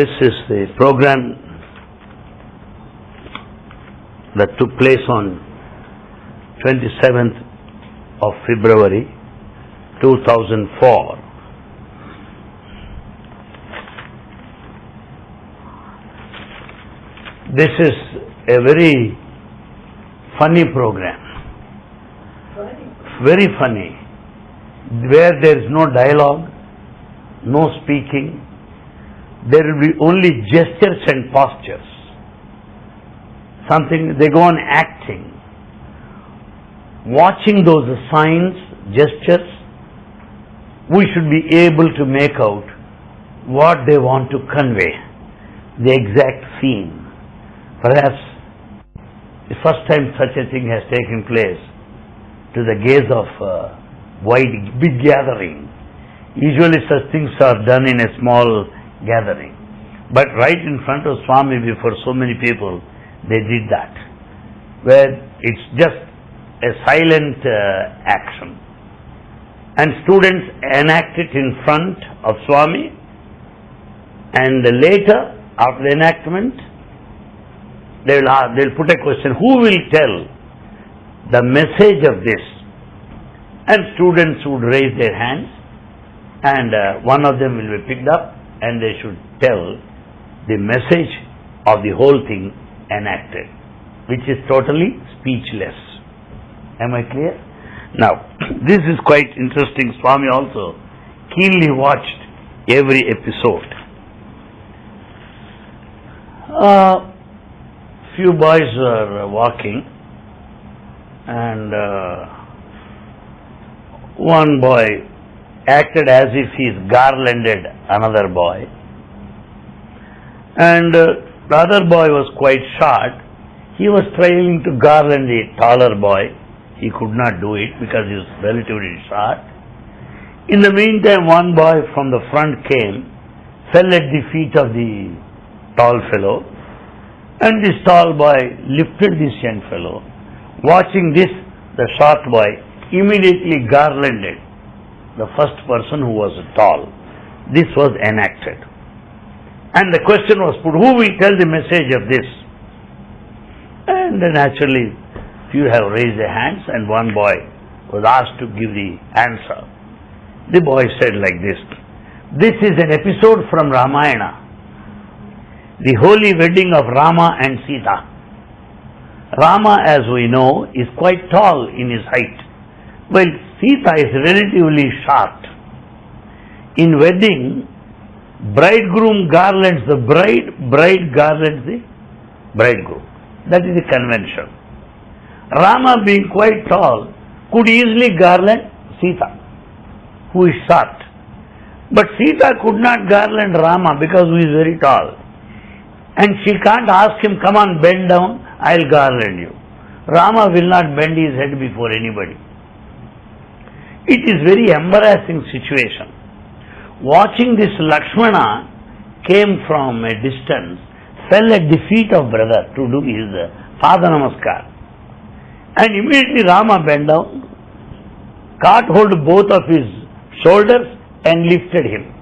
This is the program that took place on 27th of February 2004. This is a very funny program, very funny, where there is no dialogue, no speaking, there will be only gestures and postures. Something, they go on acting. Watching those signs, gestures, we should be able to make out what they want to convey, the exact scene. Perhaps the first time such a thing has taken place to the gaze of a wide, big gathering. Usually such things are done in a small gathering. But right in front of Swami before so many people, they did that. Where it's just a silent uh, action. And students enact it in front of Swami and later, after the enactment, they will, ask, they will put a question, who will tell the message of this? And students would raise their hands and uh, one of them will be picked up and they should tell the message of the whole thing enacted, which is totally speechless. Am I clear? Now, this is quite interesting. Swami also keenly watched every episode. Uh, few boys were walking and uh, one boy acted as if he is garlanded another boy. And uh, the other boy was quite short. He was trying to garland the taller boy. He could not do it because he was relatively short. In the meantime one boy from the front came fell at the feet of the tall fellow and this tall boy lifted this young fellow. Watching this, the short boy immediately garlanded the first person who was tall. This was enacted. And the question was put, who will tell the message of this? And naturally, few have raised their hands and one boy was asked to give the answer. The boy said like this, this is an episode from Ramayana the holy wedding of Rama and Sita. Rama, as we know, is quite tall in his height, while Sita is relatively short. In wedding, bridegroom garlands the bride, bride garlands the bridegroom. That is the convention. Rama, being quite tall, could easily garland Sita, who is short. But Sita could not garland Rama because he is very tall. And she can't ask him, come on, bend down, I'll garland you. Rama will not bend his head before anybody. It is very embarrassing situation. Watching this Lakshmana came from a distance, fell at the feet of brother to do his Pada Namaskar. And immediately Rama bent down, caught hold both of his shoulders and lifted him.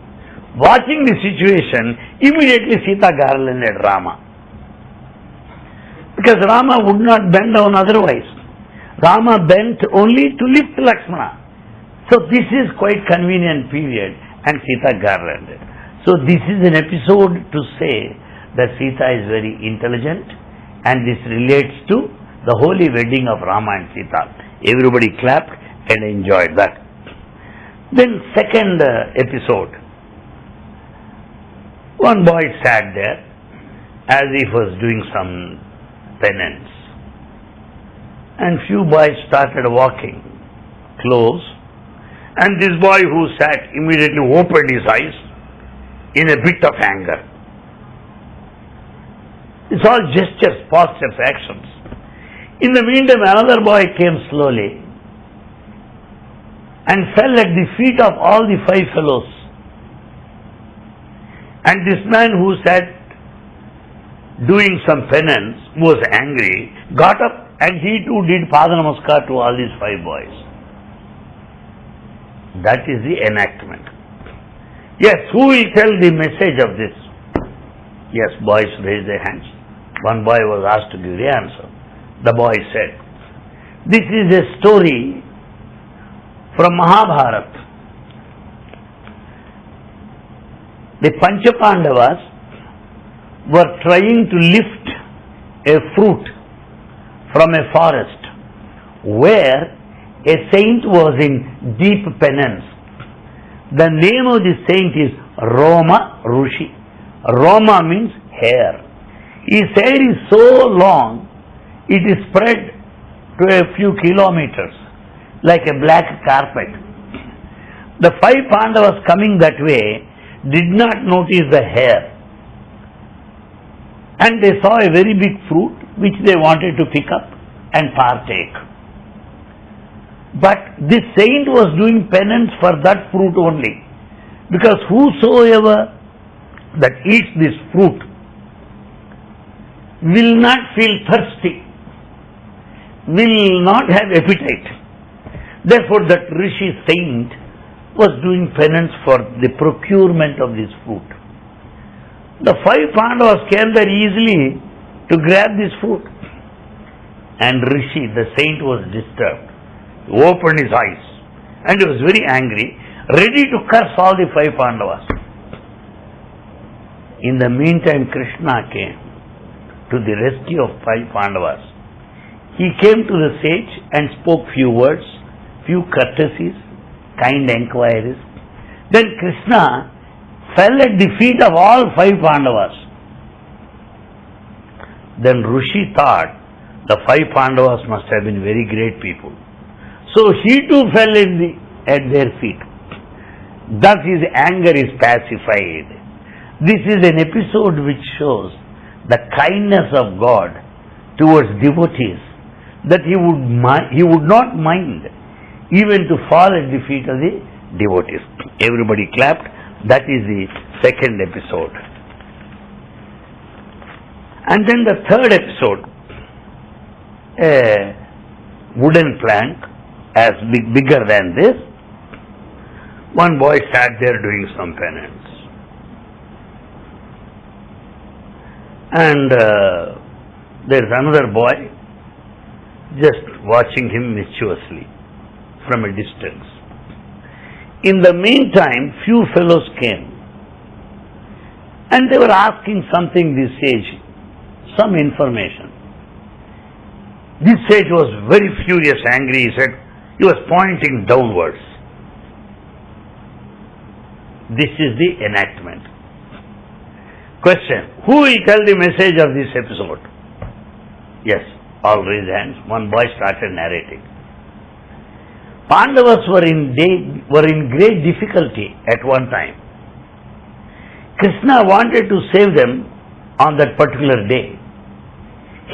Watching the situation, immediately Sita garlanded Rama. Because Rama would not bend down otherwise. Rama bent only to lift Lakshmana. So this is quite convenient period and Sita garlanded. So this is an episode to say that Sita is very intelligent and this relates to the holy wedding of Rama and Sita. Everybody clapped and enjoyed that. Then second uh, episode, one boy sat there as if was doing some penance. And few boys started walking close. And this boy who sat immediately opened his eyes in a bit of anger. It's all gestures, postures, actions. In the meantime, another boy came slowly and fell at the feet of all the five fellows and this man who sat doing some penance, was angry, got up and he too did Pada Namaskar to all these five boys. That is the enactment. Yes, who will tell the message of this? Yes, boys raised their hands. One boy was asked to give the answer. The boy said, This is a story from Mahabharata. The Panchapandavas were trying to lift a fruit from a forest where a saint was in deep penance. The name of the saint is Roma Rushi. Roma means hair. His hair is so long, it is spread to a few kilometers like a black carpet. The five Pandavas coming that way did not notice the hair. And they saw a very big fruit which they wanted to pick up and partake. But this saint was doing penance for that fruit only. Because whosoever that eats this fruit will not feel thirsty, will not have appetite. Therefore, that Rishi saint was doing penance for the procurement of this fruit. The five Pandavas came there easily to grab this fruit. And Rishi, the saint, was disturbed. Opened his eyes and he was very angry, ready to curse all the five Pandavas. In the meantime, Krishna came to the rescue of five Pandavas. He came to the sage and spoke few words, few courtesies, kind enquiries. Then Krishna fell at the feet of all five Pandavas. Then Rishi thought the five Pandavas must have been very great people. So he too fell in the, at their feet. Thus his anger is pacified. This is an episode which shows the kindness of God towards devotees that he would, he would not mind even to fall at the feet of the devotees. Everybody clapped. That is the second episode. And then the third episode, a wooden plank as big, bigger than this. One boy sat there doing some penance. And uh, there's another boy just watching him mischievously from a distance. In the meantime, few fellows came and they were asking something this sage, some information. This sage was very furious, angry. He said, he was pointing downwards. This is the enactment. Question Who will tell the message of this episode? Yes, all raised hands. One boy started narrating. Pandavas were in, day, were in great difficulty at one time. Krishna wanted to save them on that particular day.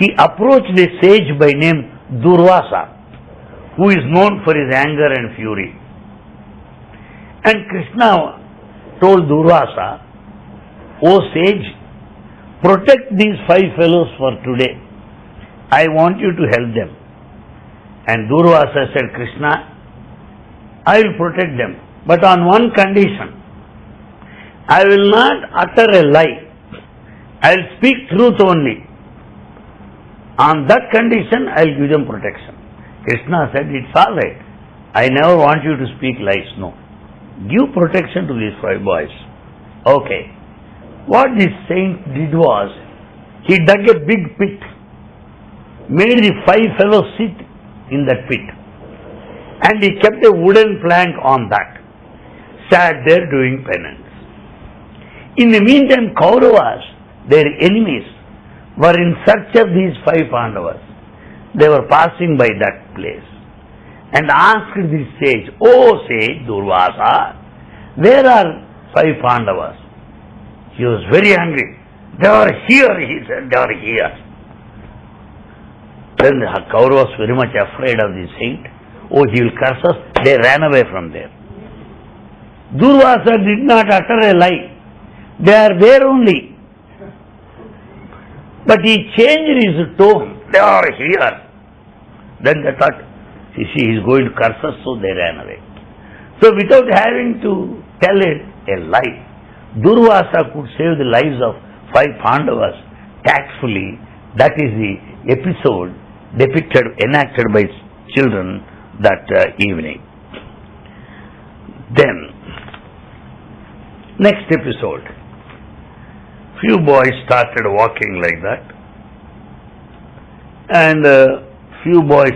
He approached a sage by name Durvasa, who is known for his anger and fury. And Krishna told Durvasa, O sage, protect these five fellows for today. I want you to help them. And Durvasa said, Krishna, I will protect them, but on one condition. I will not utter a lie. I will speak truth only. On that condition, I will give them protection. Krishna said, It's all right. I never want you to speak lies. No. Give protection to these five boys. Okay. What this saint did was, he dug a big pit, made the five fellows sit in that pit, and he kept a wooden plank on that, sat there doing penance. In the meantime, Kauravas, their enemies, were in search of these five Pandavas. They were passing by that place and asked this sage, Oh sage Durvasa, where are five Pandavas? He was very angry. They are here, he said, they are here. Then the Kauravas was very much afraid of the saint. Oh, he will curse us. They ran away from there. Durvasa did not utter a lie. They are there only. But he changed his tone. They are here. Then they thought, you see, he is going to curse us, so they ran away. So without having to tell it a lie, Durvasa could save the lives of five Pandavas tactfully. That is the episode depicted, enacted by children that uh, evening. Then, next episode, few boys started walking like that, and uh, few boys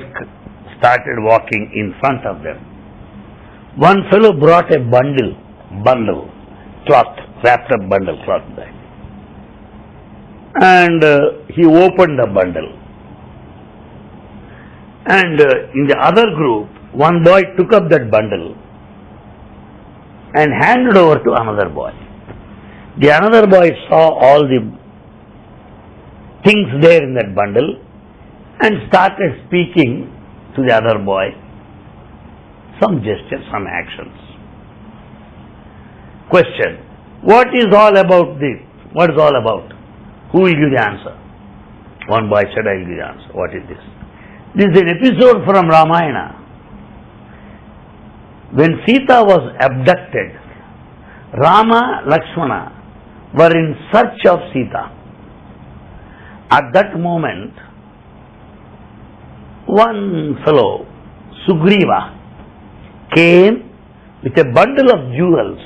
started walking in front of them. One fellow brought a bundle, bundle, cloth, wrapped up bundle, cloth bag. And uh, he opened the bundle. And uh, in the other group, one boy took up that bundle and handed over to another boy. The another boy saw all the things there in that bundle and started speaking to the other boy some gestures, some actions. Question What is all about this? What is all about? Who will give the answer? One boy said, I will give the answer. What is this? This is an episode from Ramayana. When Sita was abducted, Rama, Lakshmana were in search of Sita. At that moment, one fellow, Sugriva, came with a bundle of jewels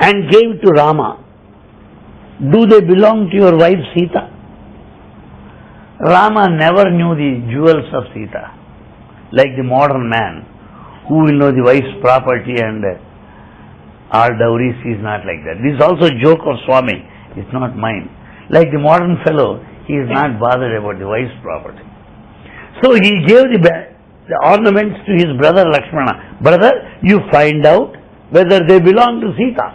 and gave to Rama. Do they belong to your wife Sita? Rama never knew the jewels of Sita, like the modern man who will know the wife's property and uh, our dowries is not like that. This is also a joke of Swami, it's not mine. Like the modern fellow, he is not bothered about the wife's property. So he gave the, the ornaments to his brother Lakshmana. Brother, you find out whether they belong to Sita.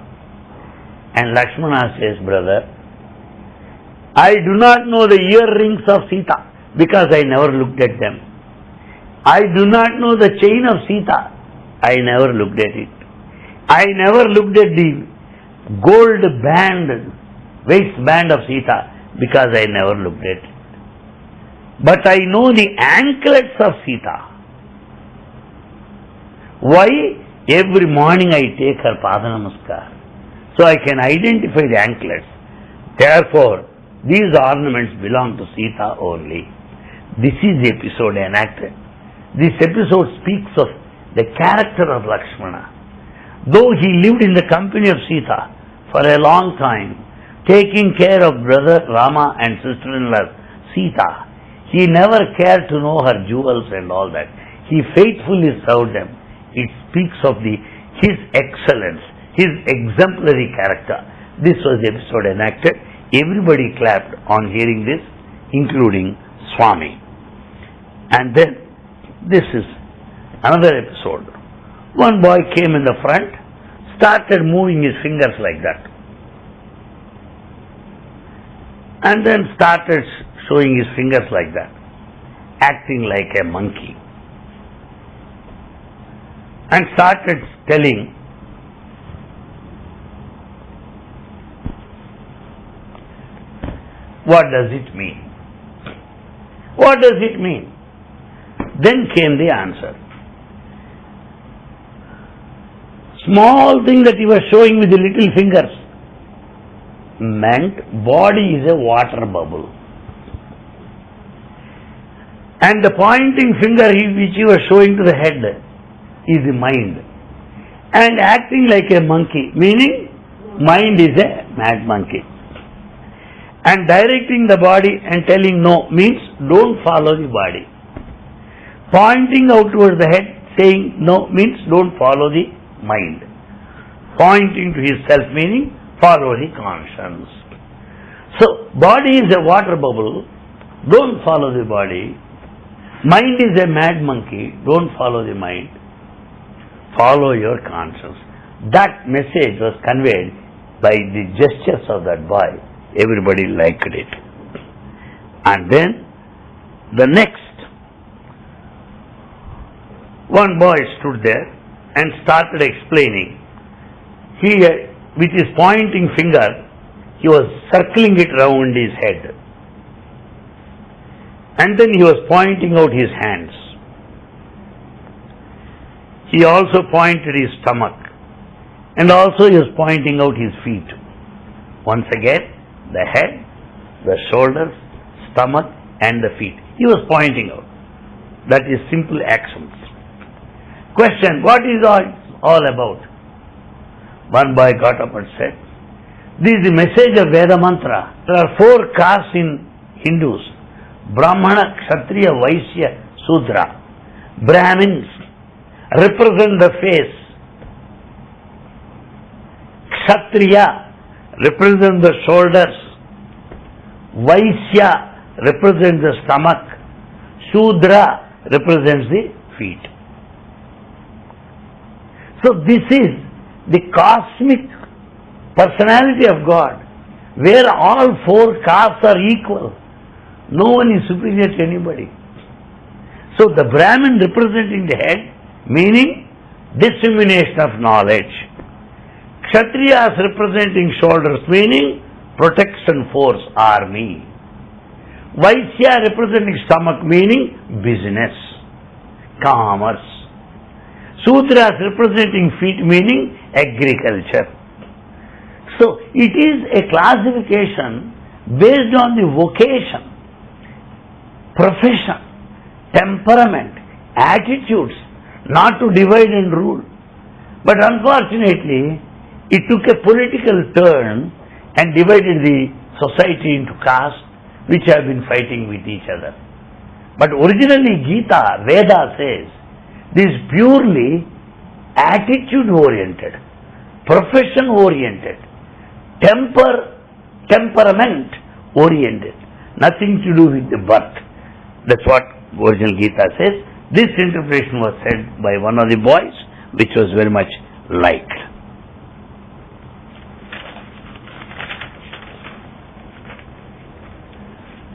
And Lakshmana says, brother, I do not know the earrings of Sita because I never looked at them. I do not know the chain of Sita. I never looked at it. I never looked at the gold band, waistband of Sita because I never looked at it. But I know the anklets of Sita. Why? Every morning I take her Pada Namaskar. So I can identify the anklets. Therefore, these ornaments belong to Sita only. This is the episode enacted. This episode speaks of the character of Lakshmana. Though he lived in the company of Sita for a long time, taking care of brother Rama and sister-in-law Sita, he never cared to know her jewels and all that. He faithfully served them. It speaks of the his excellence, his exemplary character. This was the episode enacted. Everybody clapped on hearing this, including Swami. And then this is another episode. One boy came in the front, started moving his fingers like that. And then started showing his fingers like that, acting like a monkey. And started telling, What does it mean? What does it mean? Then came the answer. Small thing that he was showing with the little fingers meant body is a water bubble. And the pointing finger which he was showing to the head is the mind. And acting like a monkey, meaning mind is a mad monkey. And directing the body and telling no means don't follow the body. Pointing out towards the head, saying no means don't follow the mind. Pointing to his self meaning follow the conscience. So, body is a water bubble, don't follow the body, Mind is a mad monkey. Don't follow the mind. Follow your conscience. That message was conveyed by the gestures of that boy. Everybody liked it. And then the next, one boy stood there and started explaining. He, uh, with his pointing finger, he was circling it round his head. And then he was pointing out his hands. He also pointed his stomach. And also he was pointing out his feet. Once again, the head, the shoulders, stomach, and the feet. He was pointing out. That is simple actions. Question, what is all, all about? One boy got up and said, this is the message of Veda Mantra. There are four castes in Hindus. Brahmana, Kshatriya, Vaishya, Sudra. Brahmins represent the face. Kshatriya represent the shoulders. Vaishya represents the stomach. Sudra represents the feet. So this is the cosmic personality of God, where all four castes are equal. No one is superior to anybody. So the Brahmin representing the head, meaning dissemination of knowledge. Kshatriyas representing shoulders, meaning protection force, army. Vaishya representing stomach, meaning business, commerce. Sudras representing feet, meaning agriculture. So it is a classification based on the vocation, profession, temperament, attitudes, not to divide and rule. But unfortunately, it took a political turn and divided the society into castes which have been fighting with each other. But originally Gita, Veda says, this is purely attitude oriented, profession oriented, temper, temperament oriented, nothing to do with the birth. That's what original Gita says. This interpretation was said by one of the boys, which was very much liked.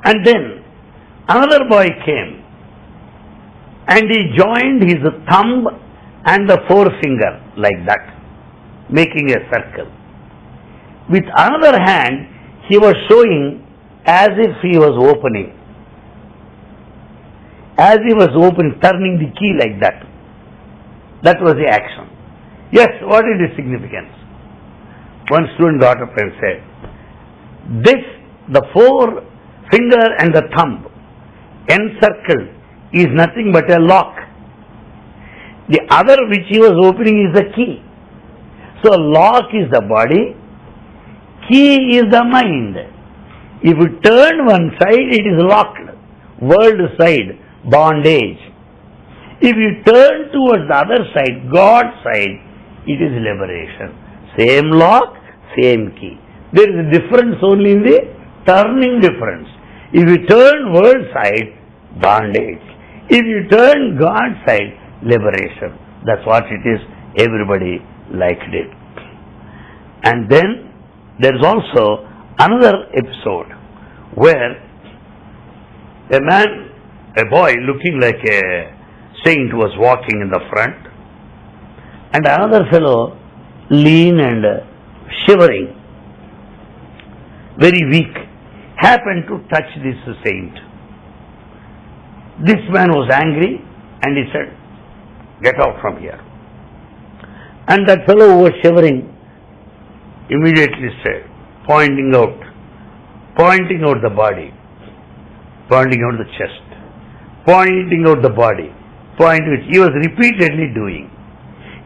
And then another boy came and he joined his thumb and the forefinger like that, making a circle. With another hand, he was showing as if he was opening. As he was opening, turning the key like that. That was the action. Yes, what is the significance? One student got up and said, This, the four finger and the thumb encircled is nothing but a lock. The other which he was opening is the key. So lock is the body, key is the mind. If you turn one side, it is locked. World side, bondage. If you turn towards the other side, God side, it is liberation. Same lock, same key. There is a difference only in the turning difference. If you turn world side, bondage. If you turn God side, liberation. That's what it is. Everybody liked it. And then there is also another episode where a man, a boy looking like a saint was walking in the front and another fellow lean and shivering, very weak, happened to touch this saint. This man was angry and he said, Get out from here. And that fellow who was shivering immediately said, pointing out, pointing out the body, pointing out the chest, pointing out the body, point which he was repeatedly doing.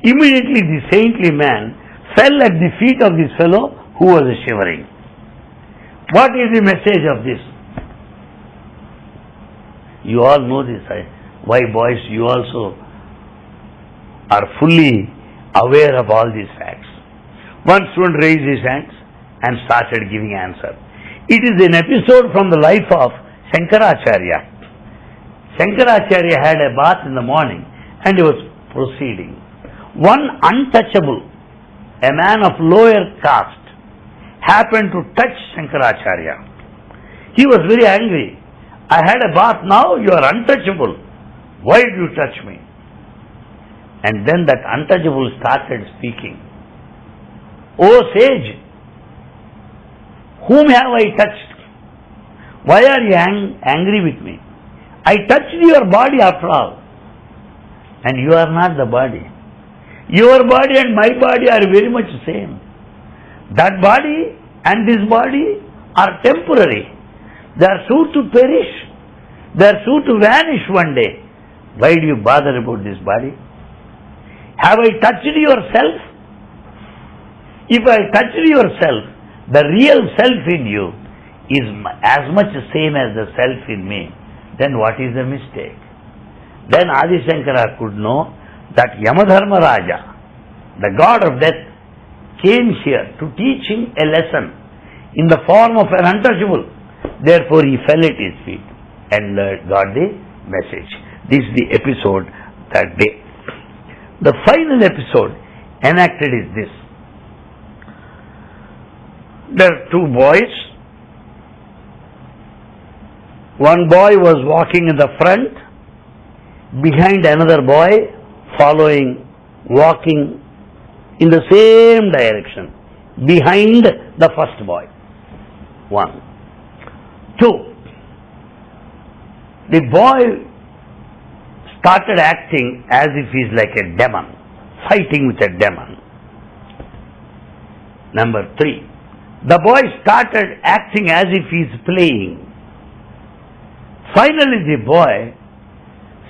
Immediately the saintly man fell at the feet of this fellow who was shivering. What is the message of this? You all know this. Why, boys, you also are fully aware of all these facts. One student raised his hands and started giving answer. It is an episode from the life of Shankaracharya. Shankaracharya had a bath in the morning and he was proceeding. One untouchable, a man of lower caste, happened to touch Shankaracharya. He was very angry. I had a bath, now you are untouchable. Why did you touch me? And then that untouchable started speaking. O sage, whom have I touched? Why are you ang- angry with me? I touched your body after all. And you are not the body. Your body and my body are very much the same. That body and this body are temporary. They are sure to perish. They are sure to vanish one day. Why do you bother about this body? Have I touched yourself? If I touched yourself, the real self in you is as much the same as the self in me, then what is the mistake? Then Adi Shankara could know that Yamadharma Raja, the god of death, came here to teach him a lesson in the form of an untouchable. Therefore he fell at his feet and got the message. This is the episode that day. The final episode enacted is this. There are two boys. One boy was walking in the front, behind another boy following, walking in the same direction, behind the first boy. One. Two. The boy started acting as if he's like a demon, fighting with a demon. Number three. The boy started acting as if he's playing. Finally, the boy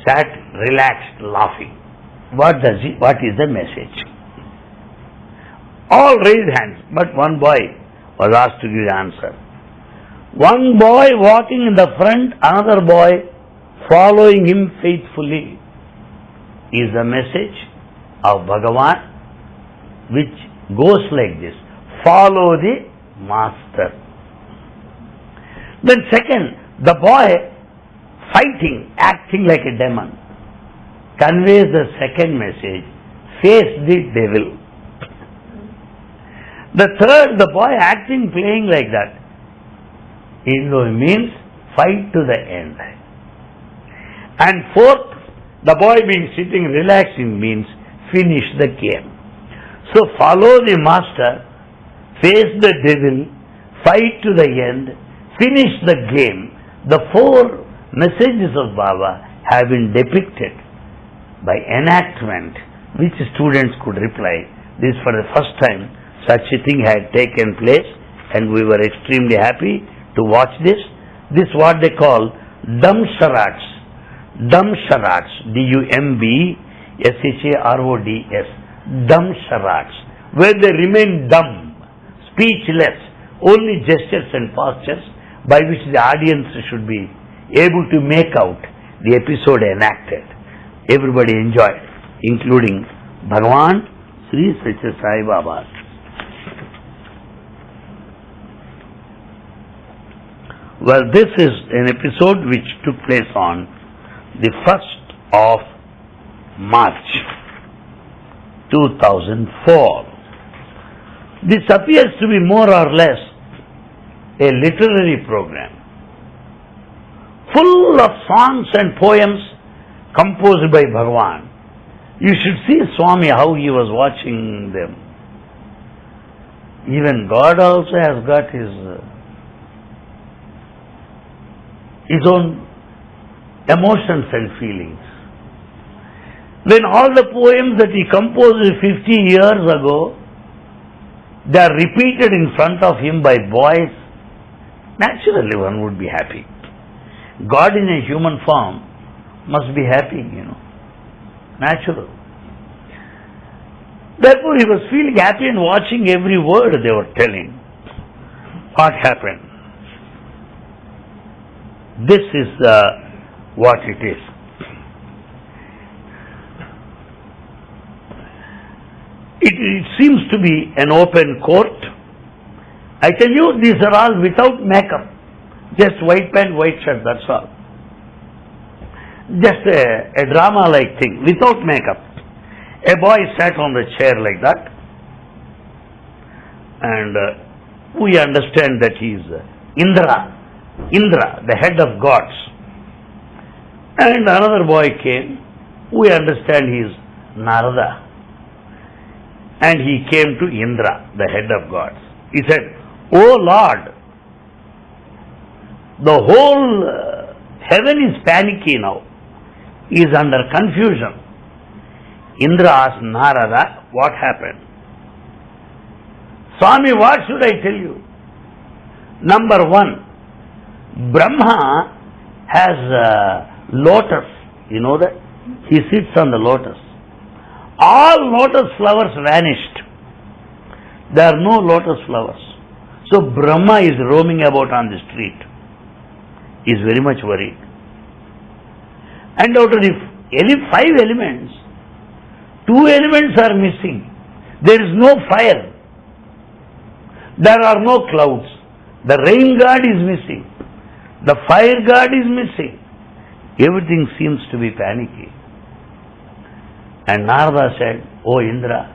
sat relaxed, laughing. What does he, what is the message? All raised hands, but one boy was asked to give the answer. One boy walking in the front, another boy following him faithfully is the message of Bhagavan which goes like this. Follow the master. Then second, the boy fighting, acting like a demon, conveys the second message, face the devil. The third, the boy acting, playing like that, it means fight to the end. And fourth, the boy being sitting relaxing means finish the game. So follow the master face the devil, fight to the end, finish the game. The four messages of Baba have been depicted by enactment which students could reply. This for the first time such a thing had taken place and we were extremely happy to watch this. This what they call dumb charades. Dumb charades. D-U-M-B-S-H-A-R-O-D-S. Dumb charades. Where they remain dumb speechless, only gestures and postures by which the audience should be able to make out the episode enacted. Everybody enjoyed, including Bhagavan Sri Satya Sai Baba. Well, this is an episode which took place on the 1st of March 2004. This appears to be more or less a literary program, full of songs and poems composed by Bhagavan. You should see Swami how he was watching them. Even God also has got his uh, his own emotions and feelings. When all the poems that he composed 50 years ago they are repeated in front of him by boys, naturally one would be happy. God in a human form must be happy, you know. Natural. Therefore he was feeling happy and watching every word they were telling. What happened? This is uh, what it is. It, it seems to be an open court. I tell you, these are all without makeup. Just white pant, white shirt, that's all. Just a, a drama-like thing, without makeup. A boy sat on the chair like that. And uh, we understand that he is uh, Indra. Indra, the head of gods. And another boy came. We understand he is Narada and he came to Indra, the head of gods. He said, O Lord, the whole uh, heaven is panicky now, is under confusion. Indra asked Narada, what happened? Swami, what should I tell you? Number one, Brahma has a lotus. You know that? He sits on the lotus. All lotus flowers vanished. There are no lotus flowers. So Brahma is roaming about on the street. Is very much worried. And out of the five elements, two elements are missing. There is no fire. There are no clouds. The rain god is missing. The fire god is missing. Everything seems to be panicky. And Narada said, O Indra,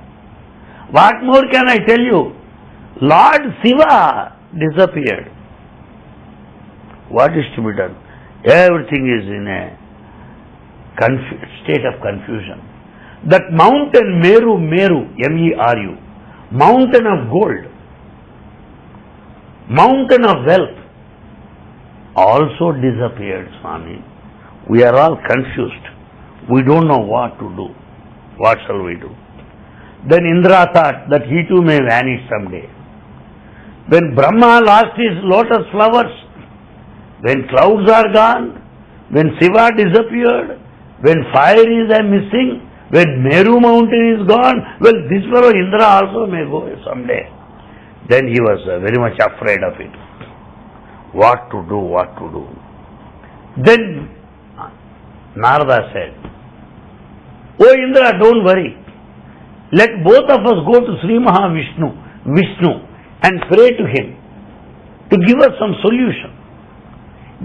what more can I tell you? Lord Shiva disappeared. What is to be done? Everything is in a state of confusion. That mountain Meru, Meru, M-E-R-U, mountain of gold, mountain of wealth, also disappeared, Swami. We are all confused. We don't know what to do. What shall we do? Then Indra thought that he too may vanish someday. When Brahma lost his lotus flowers, when clouds are gone, when Shiva disappeared, when fire is uh, missing, when Meru mountain is gone, well, this fellow Indra also may go someday. Then he was uh, very much afraid of it. What to do, what to do. Then Narada said, Oh Indra, don't worry. Let both of us go to Sri Mahavishnu, Vishnu, and pray to him to give us some solution.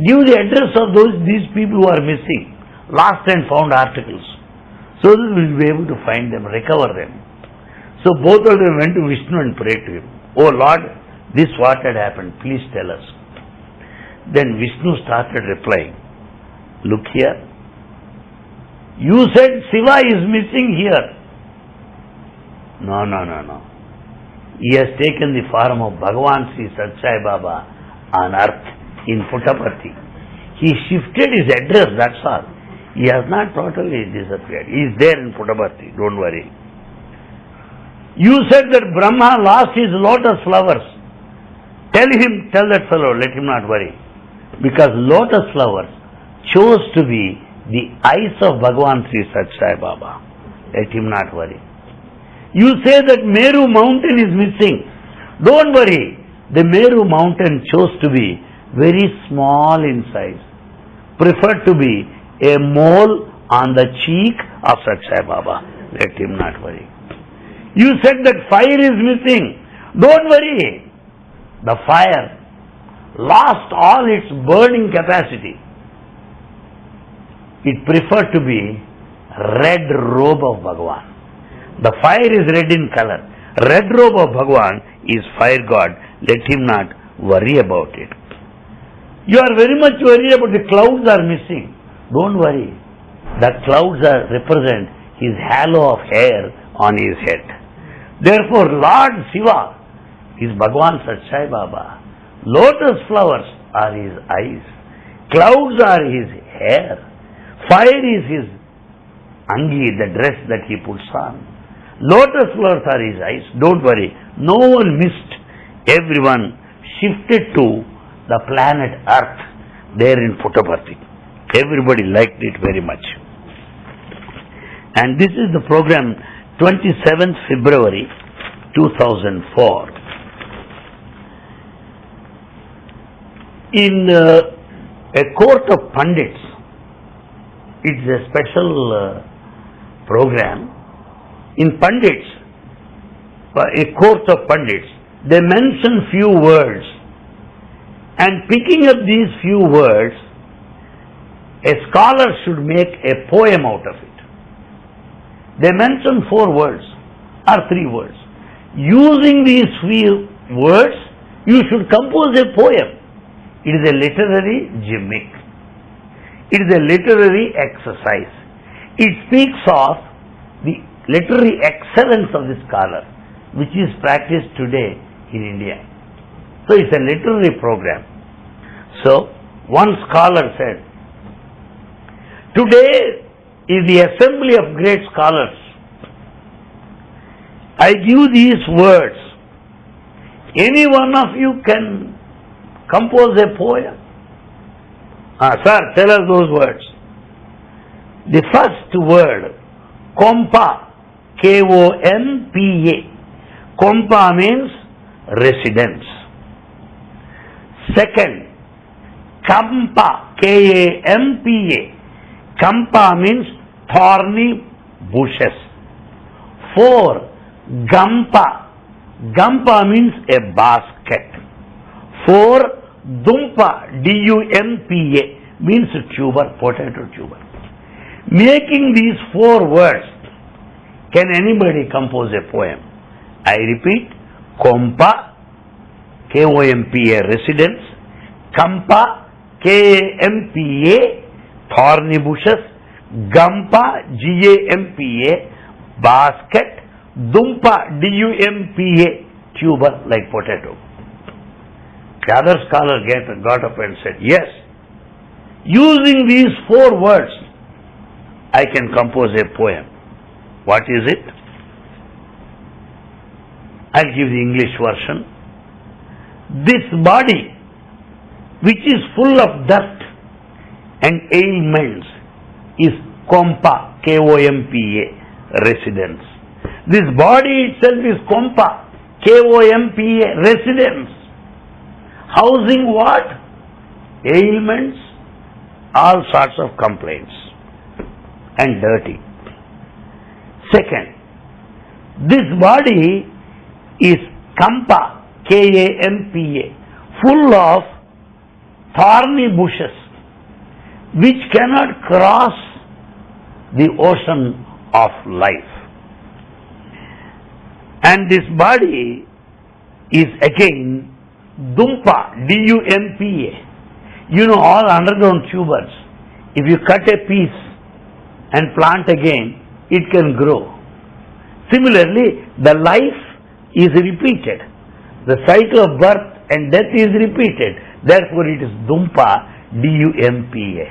Give the address of those these people who are missing, lost and found articles, so that we will be able to find them, recover them. So both of them went to Vishnu and prayed to him. Oh Lord, this what had happened, please tell us. Then Vishnu started replying, Look here. You said Shiva is missing here. No, no, no, no. He has taken the form of Bhagavan Sri Satya Sai Baba on earth in Puttaparthi. He shifted his address, that's all. He has not totally disappeared. He is there in Puttaparthi, don't worry. You said that Brahma lost his lotus flowers. Tell him, tell that fellow, let him not worry. Because lotus flowers chose to be the eyes of Bhagavan Sri Satya Sai Baba. Let him not worry. You say that Meru mountain is missing. Don't worry. The Meru mountain chose to be very small in size. Preferred to be a mole on the cheek of Satya Sai Baba. Let him not worry. You said that fire is missing. Don't worry. The fire lost all its burning capacity. It preferred to be red robe of Bhagavan. The fire is red in color. Red robe of Bhagavan is fire god. Let him not worry about it. You are very much worried about the clouds are missing. Don't worry. The clouds are represent his halo of hair on his head. Therefore, Lord Shiva is Bhagavan Satya Sai Baba. Lotus flowers are his eyes. Clouds are his hair. Fire is his angi, the dress that he puts on. Lotus flowers are his eyes. Don't worry. No one missed. Everyone shifted to the planet Earth there in Puttaparthi. Everybody liked it very much. And this is the program 27th February 2004. In uh, a court of pundits, it's a special uh, program. In pundits, uh, a court of pundits, they mention few words, and picking up these few words, a scholar should make a poem out of it. They mention four words or three words. Using these few words, you should compose a poem. It is a literary gimmick. It is a literary exercise. It speaks of the literary excellence of the scholar, which is practiced today in India. So it's a literary program. So one scholar said, Today is the assembly of great scholars. I give these words. Any one of you can compose a poem. Ah, sir, tell us those words. The first word, Kompa, K-O-M-P-A. Kompa means residence. Second, Kampa, K-A-M-P-A. Kampa means thorny bushes. Four, Gampa. Gampa means a basket. Four, Dumpa, D-U-M-P-A, means a tuber, potato tuber. Making these four words, can anybody compose a poem? I repeat, Kompa, K-O-M-P-A, residence, Kampa, K-A-M-P-A, thorny bushes, Gampa, G-A-M-P-A, basket, Dumpa, D-U-M-P-A, tuber like potato. The other scholar got up and said, yes, using these four words, I can compose a poem. What is it? I'll give the English version. This body, which is full of dirt and ailments, is Kompa, K-O-M-P-A, residence. This body itself is Kompa, K-O-M-P-A, residence. Housing what? Ailments, all sorts of complaints, and dirty. Second, this body is Kampa, K-A-M-P-A, full of thorny bushes, which cannot cross the ocean of life. And this body is again Dumpa, D-U-M-P-A. You know all underground tubers. If you cut a piece and plant again, it can grow. Similarly, the life is repeated. The cycle of birth and death is repeated. Therefore, it is Dumpa, D-U-M-P-A.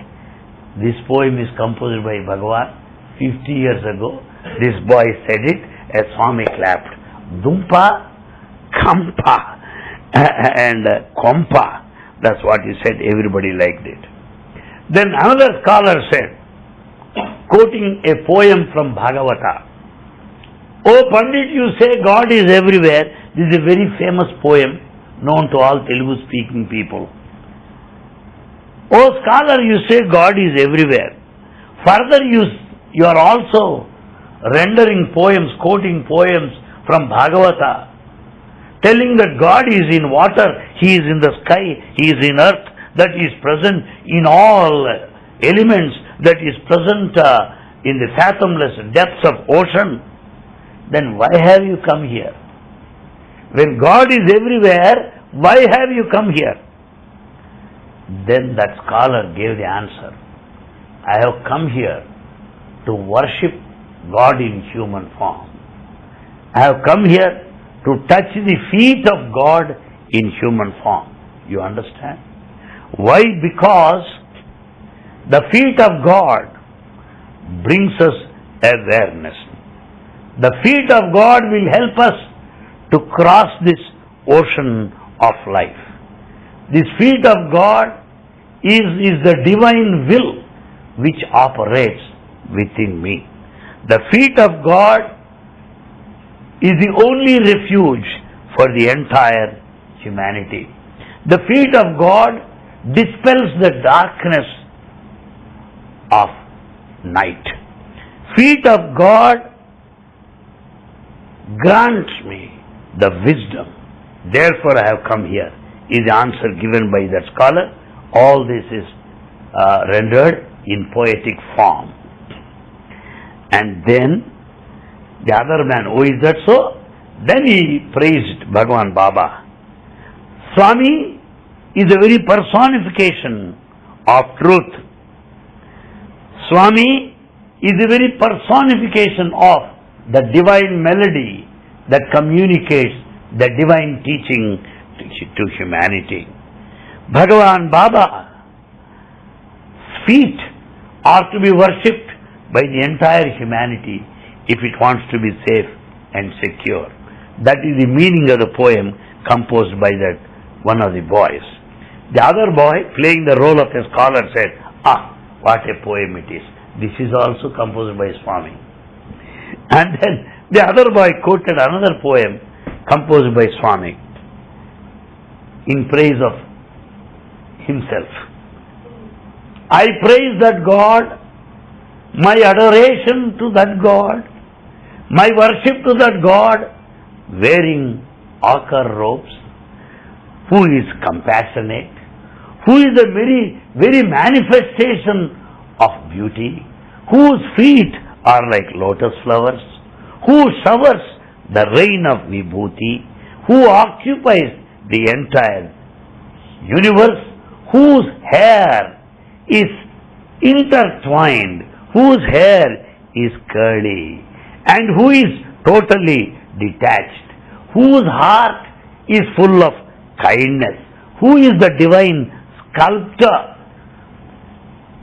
This poem is composed by Bhagavan 50 years ago. This boy said it as Swami clapped. Dumpa, Kampa, and uh, Kompa. That's what he said. Everybody liked it. Then another scholar said, quoting a poem from Bhagavata, Oh Pandit, you say God is everywhere. This is a very famous poem known to all Telugu speaking people. Oh scholar, you say God is everywhere. Further, you, you are also rendering poems, quoting poems from Bhagavata, telling that God is in water, He is in the sky, He is in earth, that is present in all elements, that is present uh, in the fathomless depths of ocean, then why have you come here? When God is everywhere, why have you come here? Then that scholar gave the answer. I have come here to worship God in human form. I have come here to touch the feet of God in human form. You understand? Why? Because the feet of God brings us awareness. The feet of God will help us to cross this ocean of life. This feet of God is, is the divine will which operates within me. The feet of God is the only refuge for the entire humanity. The feet of God dispels the darkness of night. Feet of God grants me the wisdom. Therefore I have come here, is the answer given by that scholar. All this is uh, rendered in poetic form. And then the other man, oh, is that so? Then he praised Bhagavan Baba. Swami is a very personification of truth. Swami is a very personification of the divine melody that communicates the divine teaching to, humanity. Bhagavan Baba feet are to be worshipped by the entire humanity if it wants to be safe and secure. That is the meaning of the poem composed by that one of the boys. The other boy, playing the role of a scholar, said, Ah, what a poem it is. This is also composed by Swami. And then the other boy quoted another poem composed by Swami in praise of himself. I praise that God, my adoration to that God, my worship to that God, wearing ochre robes, who is compassionate, who is the very, very manifestation of beauty, whose feet are like lotus flowers, who showers the rain of vibhuti, who occupies the entire universe, whose hair is intertwined, whose hair is curly, and who is totally detached, whose heart is full of kindness, who is the divine sculptor,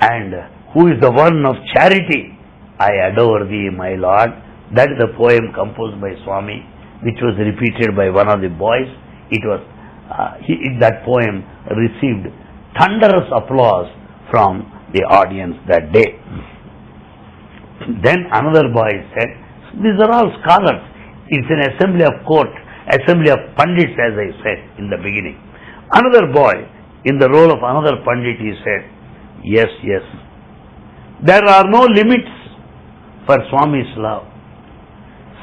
and who is the one of charity. I adore thee, my Lord. That is the poem composed by Swami, which was repeated by one of the boys. It was uh, he, that poem received thunderous applause from the audience that day. Then another boy said, These are all scholars. It's an assembly of court, assembly of pundits as I said in the beginning. Another boy, in the role of another pundit, he said, Yes, yes. There are no limits for Swami's love.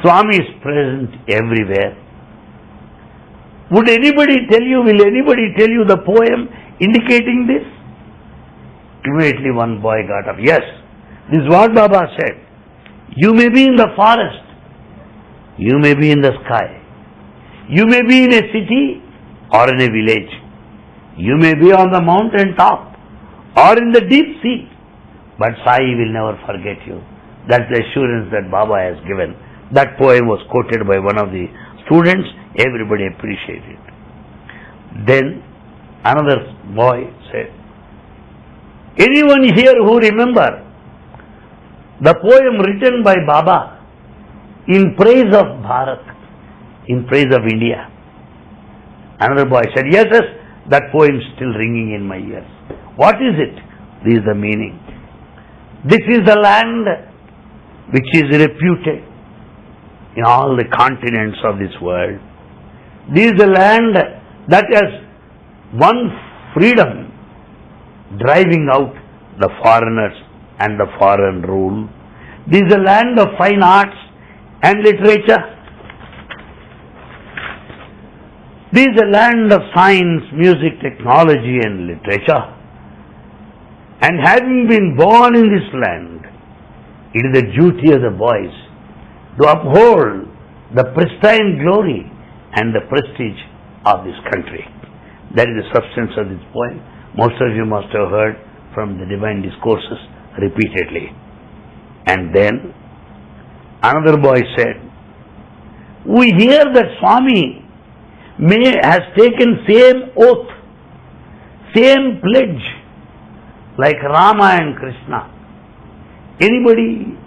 Swami is present everywhere. Would anybody tell you, will anybody tell you the poem indicating this? Immediately one boy got up. Yes, this is what Baba said. You may be in the forest. You may be in the sky. You may be in a city or in a village. You may be on the mountain top or in the deep sea. But Sai will never forget you. That's the assurance that Baba has given. That poem was quoted by one of the students. Everybody appreciated. Then another boy said, Anyone here who remember the poem written by Baba in praise of Bharat, in praise of India? Another boy said, Yes, yes, that poem is still ringing in my ears. What is it? This is the meaning. This is the land which is reputed in all the continents of this world. This is the land that has won freedom, driving out the foreigners and the foreign rule. This is a land of fine arts and literature. This is a land of science, music, technology and literature. And having been born in this land, it is the duty of the boys to uphold the pristine glory and the prestige of this country. That is the substance of this poem. Most of you must have heard from the divine discourses repeatedly. And then another boy said, We hear that Swami may has taken same oath, same pledge like Rama and Krishna. Anybody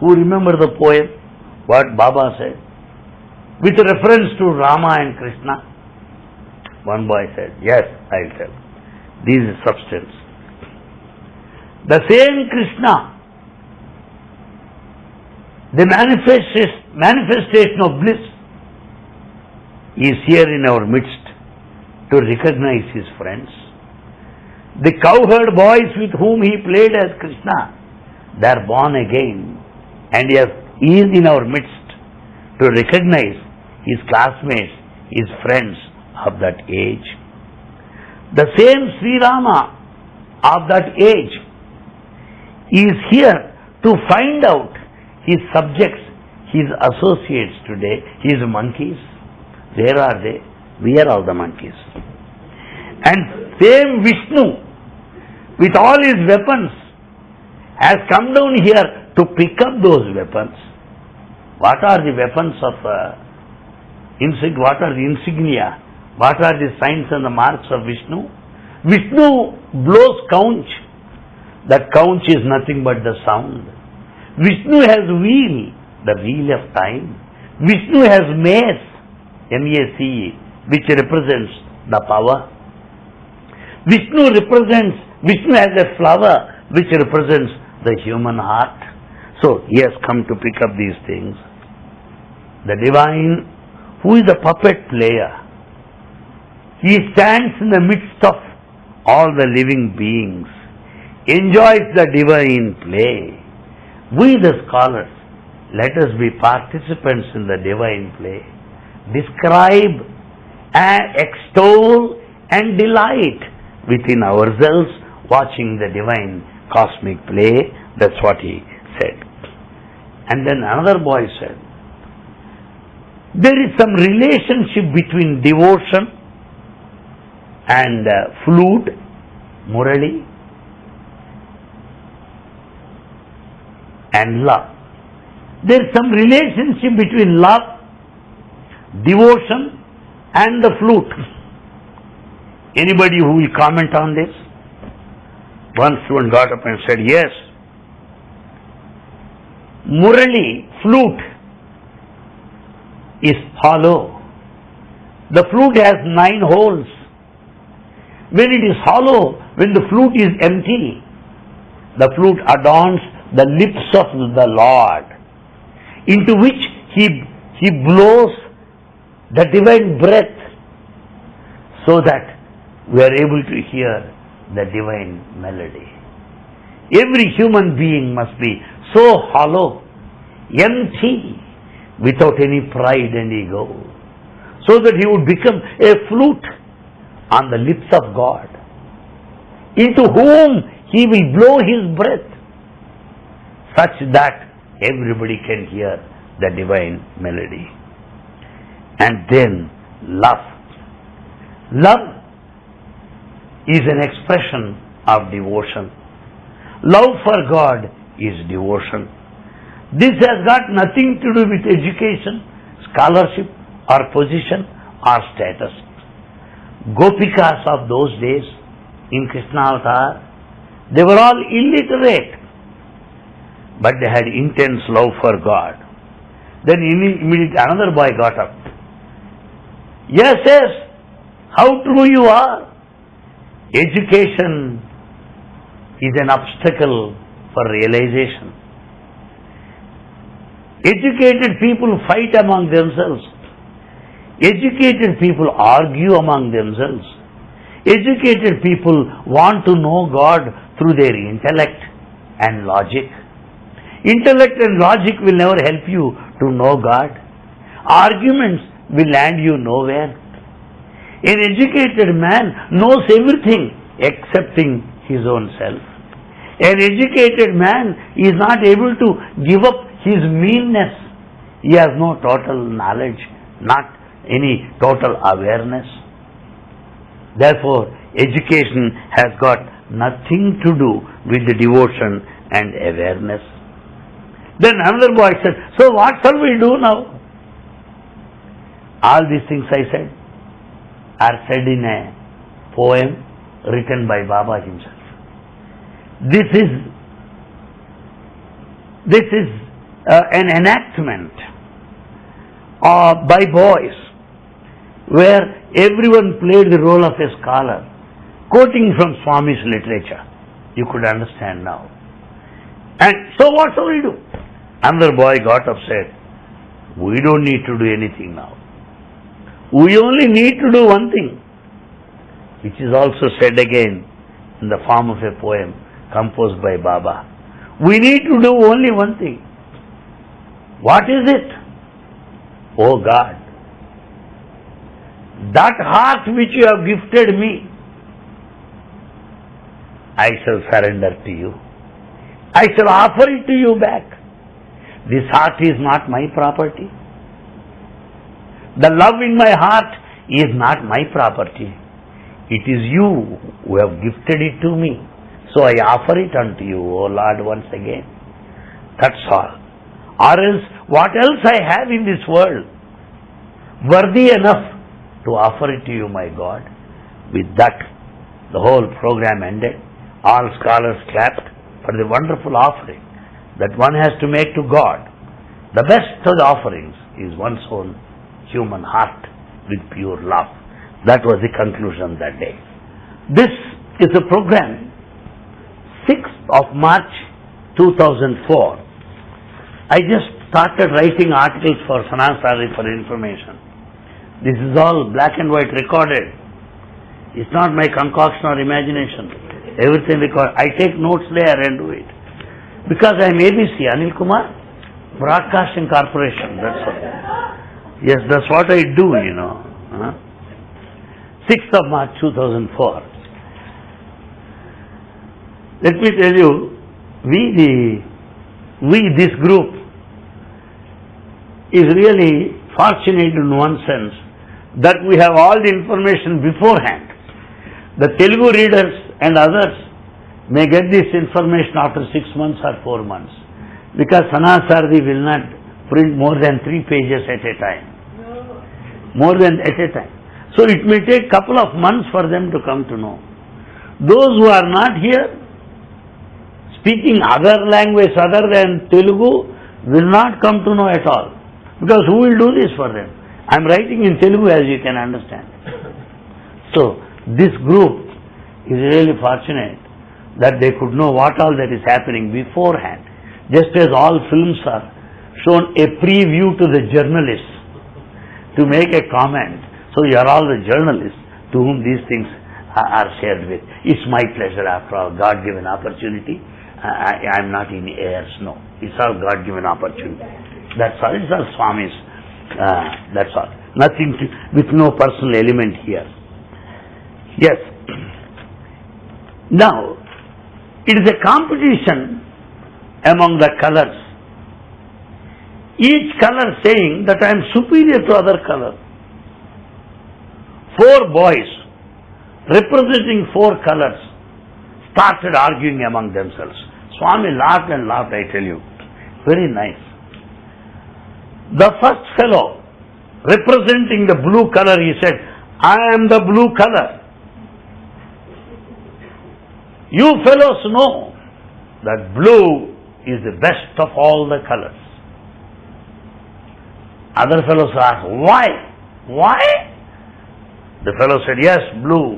who remember the poem, what Baba said, with reference to Rama and Krishna? One boy said, Yes, I'll tell. This is substance. The same Krishna, the manifestation of bliss, is here in our midst to recognize his friends. The cowherd boys with whom he played as Krishna, they are born again and he is in our midst to recognize his classmates, his friends of that age. The same Sri Rama of that age is here to find out his subjects, his associates today, his monkeys. Where are they? We are all the monkeys. And same Vishnu, with all his weapons, has come down here to pick up those weapons. What are the weapons of uh, what are the insignia? What are the signs and the marks of Vishnu? Vishnu blows conch. That conch is nothing but the sound. Vishnu has wheel, the wheel of time. Vishnu has mace, M-A-C-E, which represents the power. Vishnu represents, Vishnu has a flower which represents the human heart. So he has come to pick up these things. The divine, who is the puppet player, he stands in the midst of all the living beings, enjoys the divine play. We, the scholars, let us be participants in the divine play. Describe and extol and delight within ourselves watching the divine cosmic play. That's what he said. And then another boy said, there is some relationship between devotion and uh, flute, Murali, and love. There is some relationship between love, devotion, and the flute. Anybody who will comment on this? One student got up and said, Yes. Murali, flute, is hollow. The flute has nine holes. When it is hollow, when the flute is empty, the flute adorns the lips of the Lord, into which he, he blows the divine breath, so that we are able to hear the divine melody. Every human being must be so hollow, empty, without any pride and ego, so that he would become a flute on the lips of God, into whom he will blow his breath, such that everybody can hear the divine melody. And then love. Love is an expression of devotion. Love for God is devotion. This has got nothing to do with education, scholarship, or position, or status. Gopikas of those days in Krishna Avatar, they were all illiterate, but they had intense love for God. Then immediately another boy got up. Yes, yes, how true you are. Education is an obstacle for realization. Educated people fight among themselves. Educated people argue among themselves. Educated people want to know God through their intellect and logic. Intellect and logic will never help you to know God. Arguments will land you nowhere. An educated man knows everything excepting his own self. An educated man is not able to give up his meanness. He has no total knowledge, not any total awareness. Therefore, education has got nothing to do with the devotion and awareness. Then another boy said, So what shall we do now? All these things I said are said in a poem written by Baba himself. This is this is uh, an enactment uh, by boys where everyone played the role of a scholar, quoting from Swami's literature. You could understand now. And so what shall we do? Another boy got upset. we don't need to do anything now. We only need to do one thing, which is also said again in the form of a poem composed by Baba. We need to do only one thing. What is it? Oh God, that heart which you have gifted me, I shall surrender to you. I shall offer it to you back. This heart is not my property. The love in my heart is not my property. It is you who have gifted it to me. So I offer it unto you, O Lord, once again. That's all. Or else, what else I have in this world worthy enough to offer it to you, my God. With that, the whole program ended. All scholars clapped for the wonderful offering that one has to make to God. The best of the offerings is one's own human heart with pure love. That was the conclusion that day. This is a program, 6th of March 2004. I just started writing articles for Sanathana Sarathi for information. This is all black and white recorded. It's not my concoction or imagination. Everything recorded. I take notes there and do it. Because I am ABC, Anil Kumar, Broadcasting Corporation, that's all. Yes, that's what I do, you know. Huh? 6th of March 2004. Let me tell you, we the, we this group is really fortunate in one sense that we have all the information beforehand. The Telugu readers and others may get this information after six months or four months because Sanathana Sarathi will not print more than three pages at a time. More than at a time. So it may take couple of months for them to come to know. Those who are not here, speaking other language other than Telugu, will not come to know at all. Because who will do this for them? I am writing in Telugu as you can understand. So, this group is really fortunate that they could know what all that is happening beforehand. Just as all films are shown a preview to the journalists to make a comment. So you are all the journalists to whom these things are are shared with. It's my pleasure after all, God-given opportunity. I, am not in airs, no. It's all God-given opportunity. That's all. It's all Swami's. Uh, that's all. Nothing to, with no personal element here. Yes. Now, it is a competition among the colors. Each color saying that I am superior to other color. Four boys representing four colors started arguing among themselves. Swami laughed and laughed, I tell you. Very nice. The first fellow representing the blue color, he said, I am the blue color. You fellows know that blue is the best of all the colors. Other fellows asked, why? Why? The fellow said, yes, blue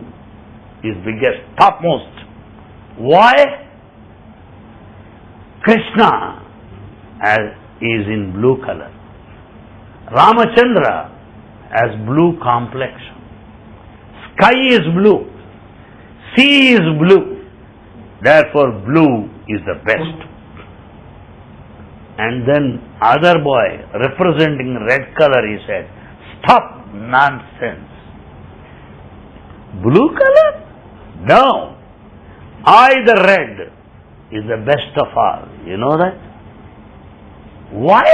is biggest, topmost. Why? Krishna as is in blue color. Ramachandra has blue complexion. Sky is blue. Sea is blue. Therefore, blue is the best. And then other boy representing red color, he said, stop nonsense. Blue color? No. I the red is the best of all. You know that? Why?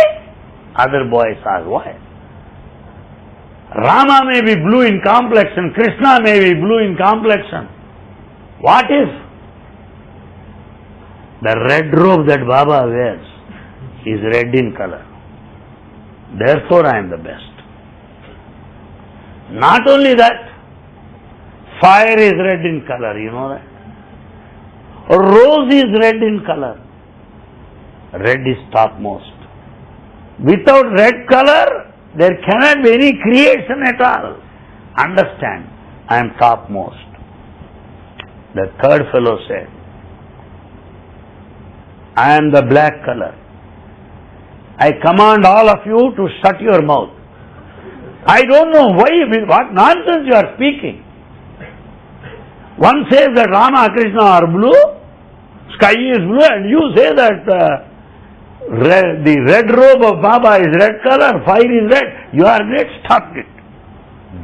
Other boys ask why. Rama may be blue in complexion, Krishna may be blue in complexion. What if the red robe that Baba wears is red in color? Therefore I am the best. Not only that, fire is red in color, you know that? Rose is red in color. Red is topmost. Without red color, there cannot be any creation at all. Understand, I am topmost. The third fellow said, I am the black color. I command all of you to shut your mouth. I don't know why, what nonsense you are speaking. One says that Rama, Krishna are blue, sky is blue, and you say that uh, red, the red robe of Baba is red color, fire is red. You are great, stop it.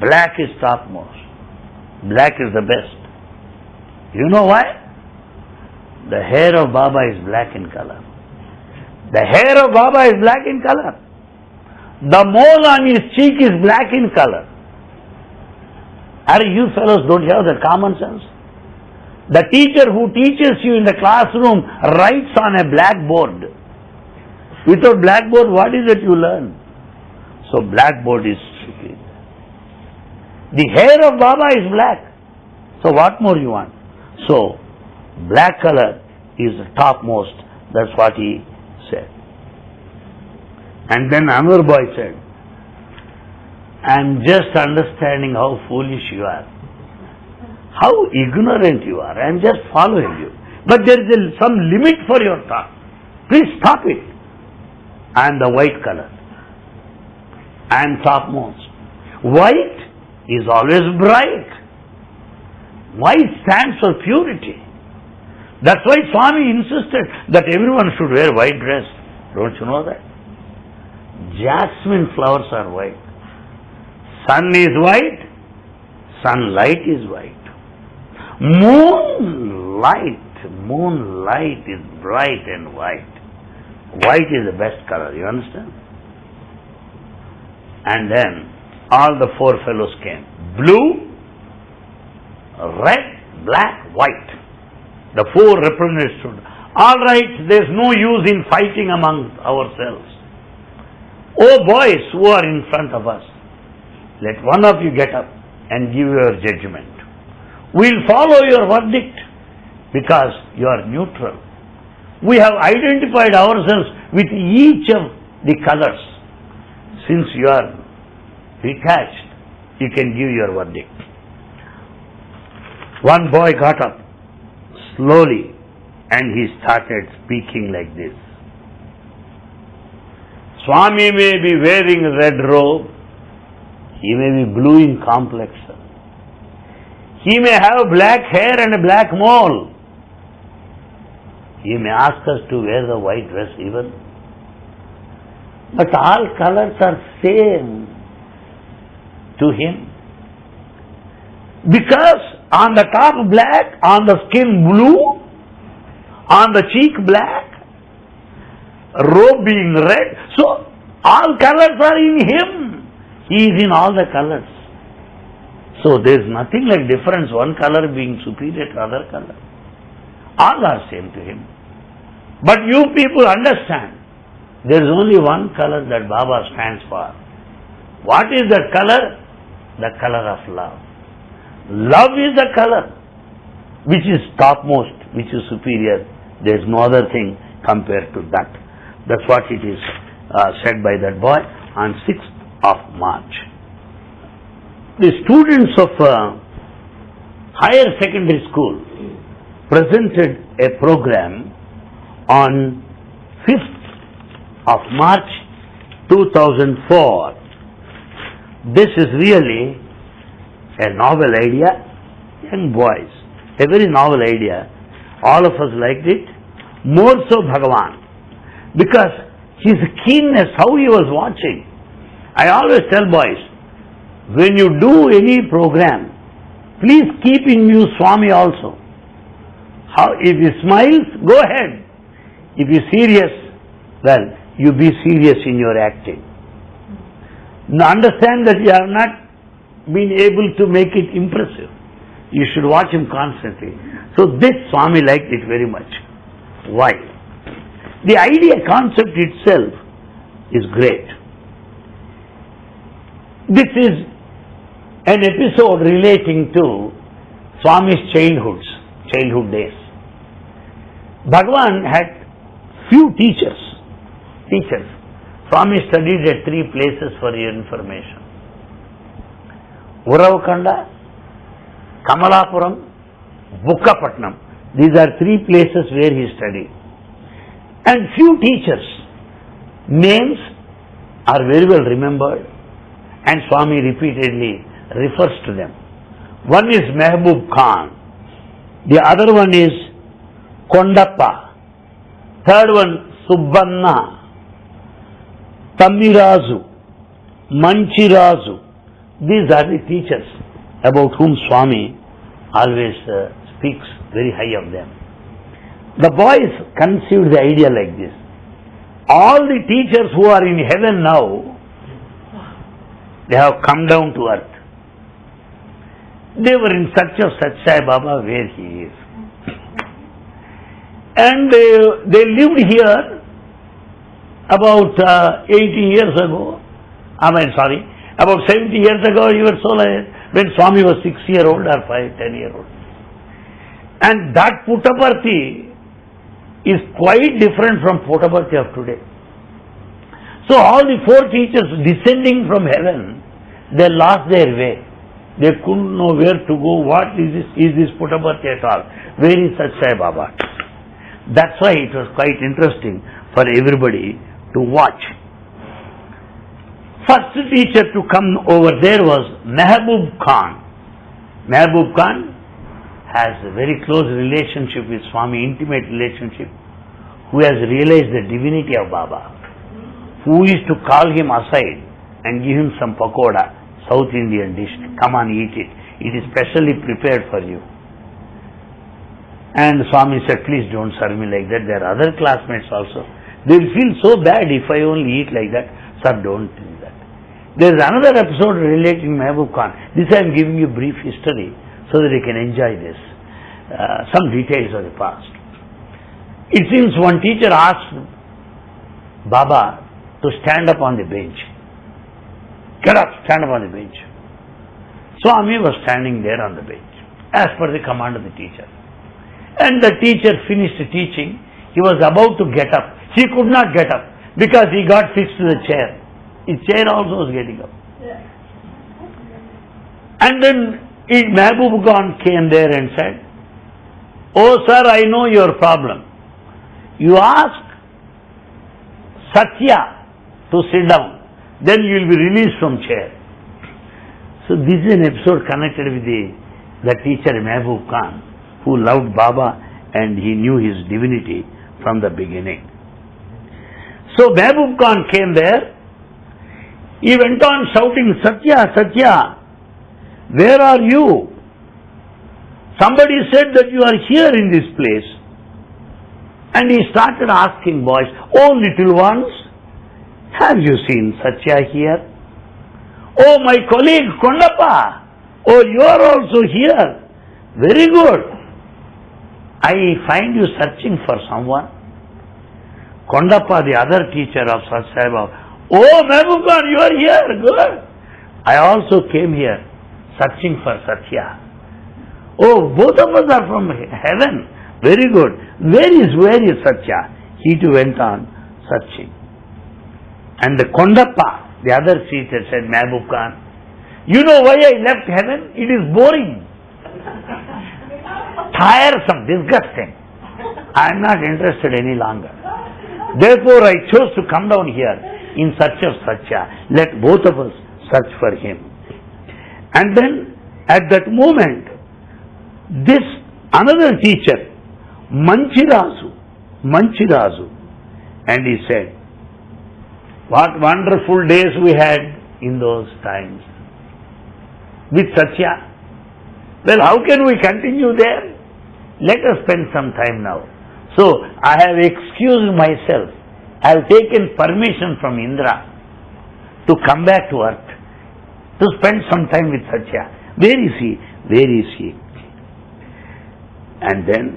Black is topmost. Black is the best. You know why? The hair of Baba is black in color. The hair of Baba is black in color. The mole on his cheek is black in color. Are you fellows don't have the common sense? The teacher who teaches you in the classroom writes on a blackboard. Without blackboard, what is it you learn? So blackboard is stupid. The hair of Baba is black. So what more you want? So black color is the topmost. That's what he said. And then another boy said, I am just understanding how foolish you are. how ignorant you are. I am just following you. But there is a, some limit for your thought. Please stop it. I am the white color. I am topmost. White is always bright. White stands for purity. That's why Swami insisted that everyone should wear white dress. Don't you know that? Jasmine flowers are white. Sun is white, sunlight is white. Moonlight, moonlight is bright and white. White is the best color, you understand? And then all the four fellows came. Blue, red, black, white. The four representatives All right, there's no use in fighting among ourselves. Oh boys who are in front of us, let one of you get up and give your judgment. We'll follow your verdict because you are neutral. We have identified ourselves with each of the colors. Since you are detached, you can give your verdict. One boy got up slowly and he started speaking like this. Swami may be wearing a red robe, he may be blue in complexion, he may have black hair and a black mole, he may ask us to wear the white dress even, but all colors are same to him. Because on the top black, on the skin blue, on the cheek black, robe being red. So all colors are in him. He is in all the colors. So there is nothing like difference, one color being superior to other color. All are same to him. But you people understand, there is only one color that Baba stands for. What is that color? The color of love. Love is the color which is topmost, which is superior there is no other thing compared to that. That's what it is uh, said by that boy on 6th of March. The students of uh, higher secondary school presented a program on 5th of March 2004. This is really a novel idea, young boys, a very novel idea all of us liked it. More so Bhagavan. Because his keenness, how he was watching. I always tell boys, when you do any program, please keep in view Swami also. How, if he smiles, go ahead. If he's serious, well, you be serious in your acting. Now understand that you have not been able to make it impressive. You should watch him constantly. So this Swami liked it very much. Why? The idea concept itself is great. This is an episode relating to Swami's childhoods, childhood days. Bhagwan had few teachers, teachers. Swami studied at three places for your information. Uravakonda, Kamalapuram, Bukkapatnam. These are three places where he studied. And few teachers, names are very well remembered and Swami repeatedly refers to them. One is Mehboob Khan, the other one is Kondappa, third one Subbanna, Tamirazu, Manchirazu. These are the teachers about whom Swami always uh, speaks very high of them. The boys conceived the idea like this. All the teachers who are in heaven now, they have come down to earth. They were in search of Sai Baba where he is. And uh, they lived here about uh, 80 years ago. I mean, sorry, about 70 years ago, you were so like, when Swami was 6 year old or 5, 10 year old. And that Puttaparthi is quite different from Puttaparthi of today. So all the four teachers descending from heaven, they lost their way. They couldn't know where to go. What is this? Is this Puttaparthi at all? Where is Satya Sai Baba? That's why it was quite interesting for everybody to watch. First teacher to come over there was Mehboob Khan. Mehboob Khan has a very close relationship with Swami, intimate relationship, who has realized the divinity of Baba, who is to call him aside and give him some pakoda, South Indian dish. Come on, eat it. It is specially prepared for you. And Swami said, please don't serve me like that. There are other classmates also. They will feel so bad if I only eat like that. Sir, don't do that. There is another episode relating Mehboob Khan. This I am giving you brief history so that you can enjoy this. Uh, some details of the past. It seems one teacher asked Baba to stand up on the bench. Get up, stand up on the bench. Swami was standing there on the bench as per the command of the teacher. And the teacher finished teaching. He was about to get up. He could not get up because he got fixed to the chair. His chair also was getting up. And then Mehboob Khan came there and said, Oh sir, I know your problem. You ask Satya to sit down, then you will be released from chair. So this is an episode connected with the, the teacher Mehboob Khan, who loved Baba and he knew his divinity from the beginning. So Mehboob Khan came there. He went on shouting, Satya, Satya, where are you? Somebody said that you are here in this place. And he started asking boys, Oh little ones, have you seen Satya here? Oh my colleague Kondappa, oh you are also here. Very good. I find you searching for someone. Kondappa, the other teacher of Satya Sai Oh Mehboob Khan, you are here. Good. I also came here searching for Satya. Oh, both of us are from heaven. Very good. Where is, where is Satya? He too went on searching. And the Kondappa, the other teacher said, Mehboob Khan, you know why I left heaven? It is boring. Tiresome, disgusting. I am not interested any longer. Therefore I chose to come down here in search of Satya. Let both of us search for him. And then at that moment, this another teacher, Manchirazu, Manchirazu, and he said, what wonderful days we had in those times with Satya. Well, how can we continue there? Let us spend some time now. So, I have excused myself. I have taken permission from Indra to come back to earth to spend some time with Satya. Where is he? Where is he? And then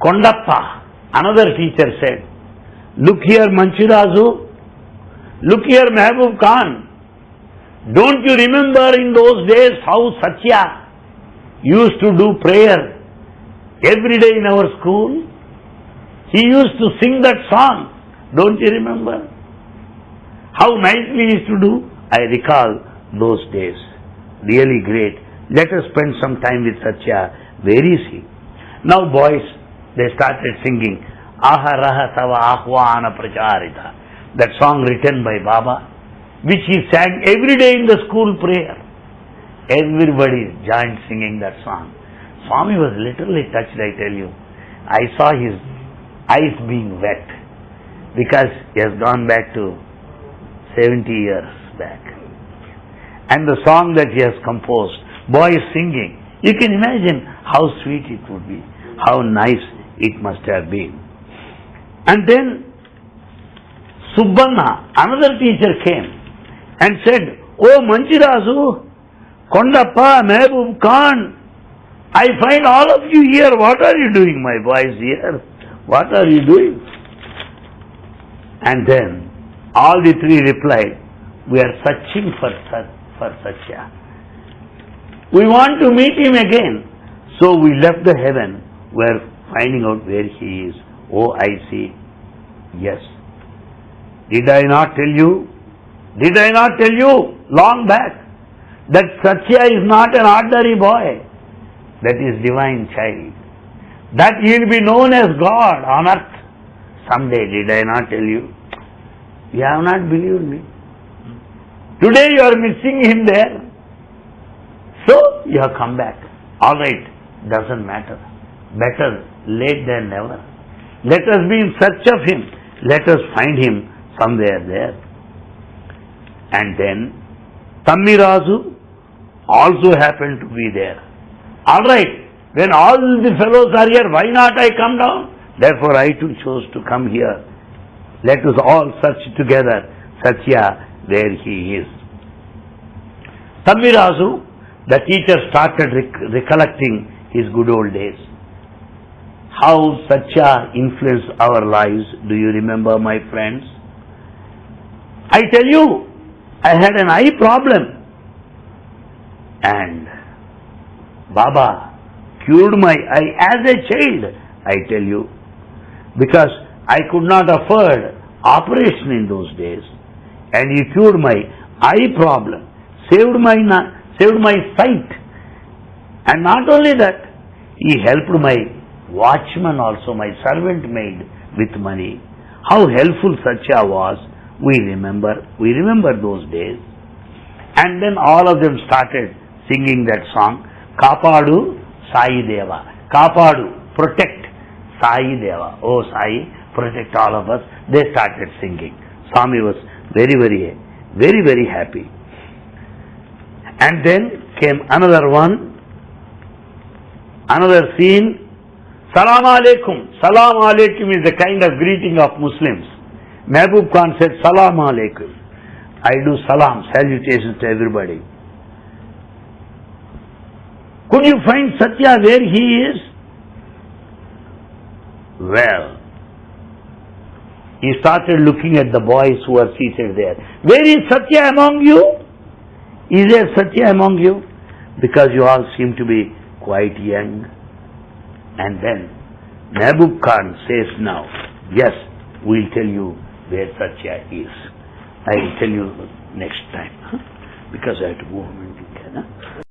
Kondappa, another teacher said, Look here Manchirazu, look here Mehboob Khan. Don't you remember in those days how Satya used to do prayer every day in our school? He used to sing that song. Don't you remember? How nicely he used to do? I recall those days. Really great. Let us spend some time with Satya. Where is he? Now boys, they started singing Aharaha Tava Ahvana Pracharita. That song written by Baba, which he sang every day in the school prayer. Everybody joined singing that song. Swami was literally touched, I tell you. I saw his eyes being wet because he has gone back to 70 years back and the song that he has composed, boys singing. You can imagine how sweet it would be, how nice it must have been. And then Subbanna, another teacher came and said, Oh Manchirazu, Kondappa, Mehboob Khan, I find all of you here. What are you doing, my boys here? What are you doing? And then all the three replied, We are searching for for Satya. We want to meet him again. So we left the heaven. We're finding out where he is. Oh, I see. Yes. Did I not tell you? Did I not tell you long back that Satya is not an ordinary boy, that is divine child. That he will be known as God on earth. Someday, did I not tell you? You have not believed me. Today you are missing him there. So you have come back. Alright, doesn't matter. Better late than never. Let us be in search of him. Let us find him somewhere there. And then Tammirazu also happened to be there. Alright, when all the fellows are here, why not I come down? Therefore I too chose to come here. Let us all search together Satya where he is. Tammirazu, the teacher started rec- recollecting his good old days. How Satya influenced our lives, do you remember, my friends? I tell you, I had an eye problem. And Baba cured my eye as a child, I tell you, because I could not afford operation in those days. And he cured my eye problem, saved my, saved my sight. And not only that, he helped my watchman also, my servant maid with money. How helpful Satya was, we remember, we remember those days. And then all of them started singing that song, Kapadu Sai Deva. Kapadu, protect Sai Deva. Oh Sai, protect all of us. They started singing. Swami was very, very, very, very happy. And then came another one, another scene. Salam alaikum. Salam alaikum is the kind of greeting of Muslims. Mehboob Khan said, Salam alaikum. I do salam, salutations to everybody. Could you find Satya where he is? Well, he started looking at the boys who are seated there. Where is Satya among you? Is there Satya among you? Because you all seem to be quite young. And then Mehboob Khan says now, yes, we'll tell you where Satya is. I will tell you next time. huh? Because I have to go home and huh?